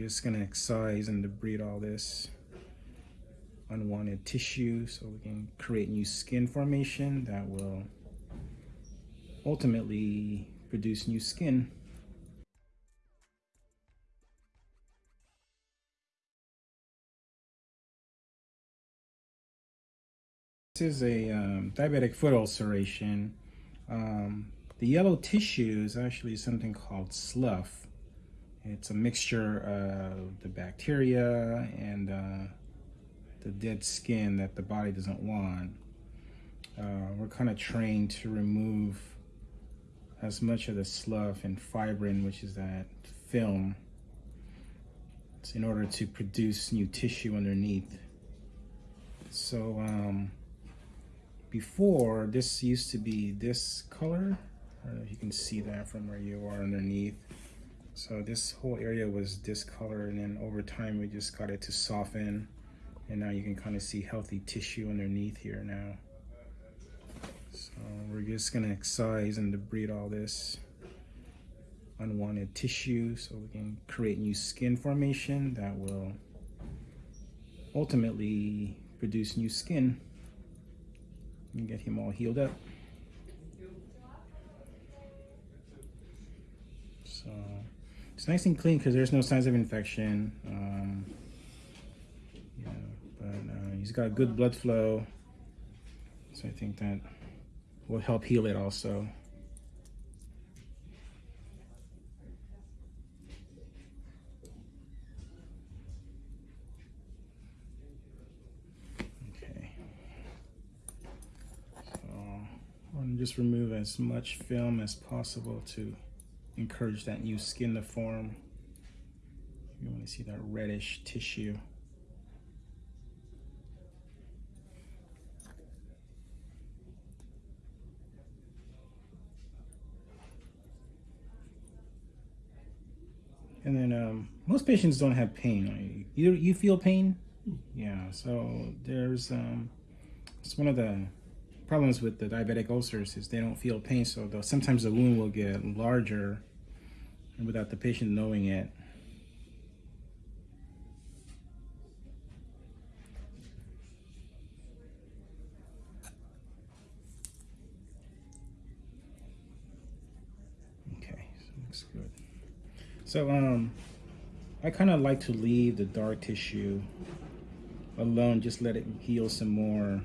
just gonna excise and debride all this unwanted tissue so we can create new skin formation that will ultimately produce new skin. This is a um, diabetic foot ulceration. Um, the yellow tissue is actually something called slough. It's a mixture of the bacteria and uh, the dead skin that the body doesn't want. Uh, we're kind of trained to remove as much of the slough and fibrin, which is that film, in order to produce new tissue underneath. So um, before, this used to be this color. I don't know if you can see that from where you are underneath. So this whole area was discolored and then over time we just got it to soften and now you can kind of see healthy tissue underneath here now. So we're just gonna excise and debride all this unwanted tissue so we can create new skin formation that will ultimately produce new skin and get him all healed up. So it's nice and clean because there's no signs of infection. Um, but uh, he's got good blood flow. So I think that will help heal it also. Just remove as much film as possible to encourage that new skin to form. You want to see that reddish tissue. And then um, most patients don't have pain. You you feel pain? Yeah. So there's um, it's one of the problems with the diabetic ulcers is they don't feel pain. So sometimes the wound will get larger without the patient knowing it. Okay, so looks good. So um, I kind of like to leave the dark tissue alone, just let it heal some more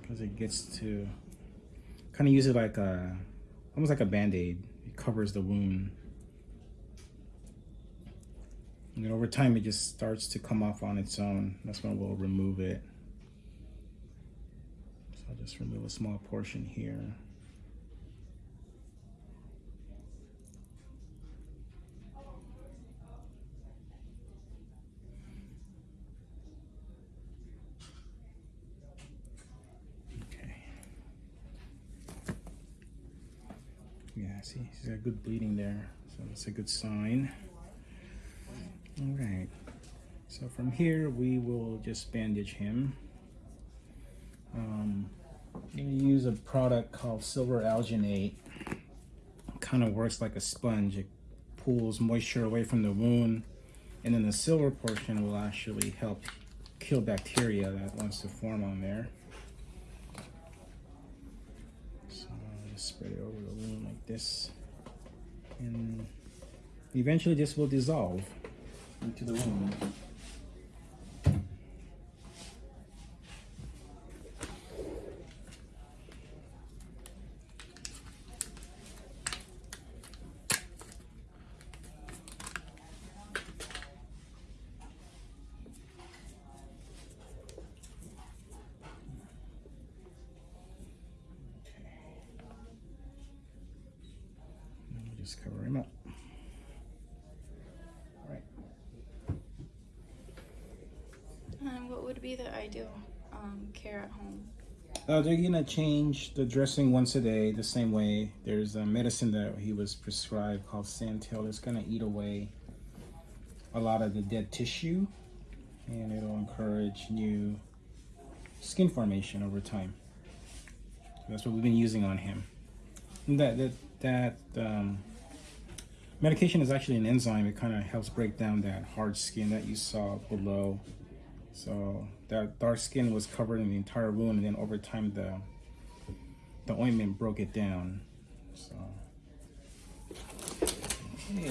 because it gets to kind of use it like a, almost like a band-aid covers the wound. And then over time, it just starts to come off on its own. That's when we'll remove it. So I'll just remove a small portion here. Yeah, see, he's got good bleeding there, so that's a good sign. All right, so from here we will just bandage him. Um, I'm gonna use a product called Silver Alginate. Kind of works like a sponge. It pulls moisture away from the wound, and then the silver portion will actually help kill bacteria that wants to form on there. just spread it over the wound like this. And eventually this will dissolve into the wound. Just cover him up. All right. Um, what would be the ideal um, care at home? Uh, they're gonna change the dressing once a day the same way. There's a medicine that he was prescribed called Santyl. It's gonna eat away a lot of the dead tissue and it'll encourage new skin formation over time. That's what we've been using on him. And that that that um, Medication is actually an enzyme. It kind of helps break down that hard skin that you saw below. So that dark skin was covered in the entire wound, and then over time the the ointment broke it down. So okay,